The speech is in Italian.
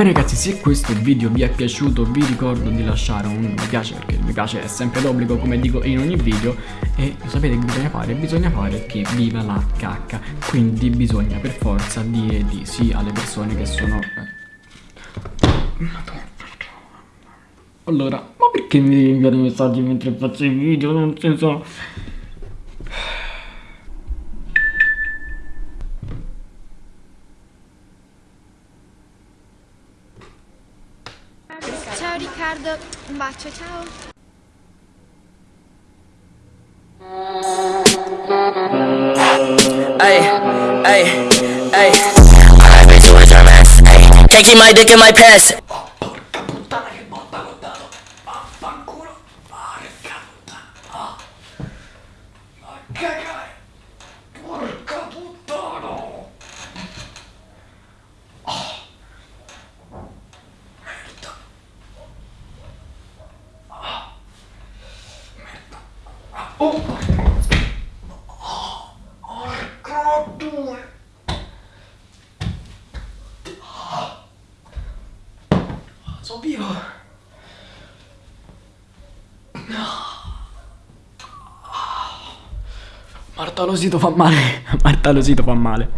Bene ragazzi, se questo video vi è piaciuto vi ricordo di lasciare un mi piace perché il mi piace è sempre d'obbligo come dico in ogni video e sapete che bisogna fare? Bisogna fare che viva la cacca, quindi bisogna per forza dire di sì alle persone che sono... eh. Allora, ma perché mi inviare messaggi mentre faccio i video? Non senso... Ciao Riccardo, un bacio, ciao. Ay, ay, ay. I like to a mess. Ay, can't keep my dick in my pants. Porca Ah. Oh! Ah. Porca due! Sono vivo! Marta Losito fa male. Marta Losito fa male.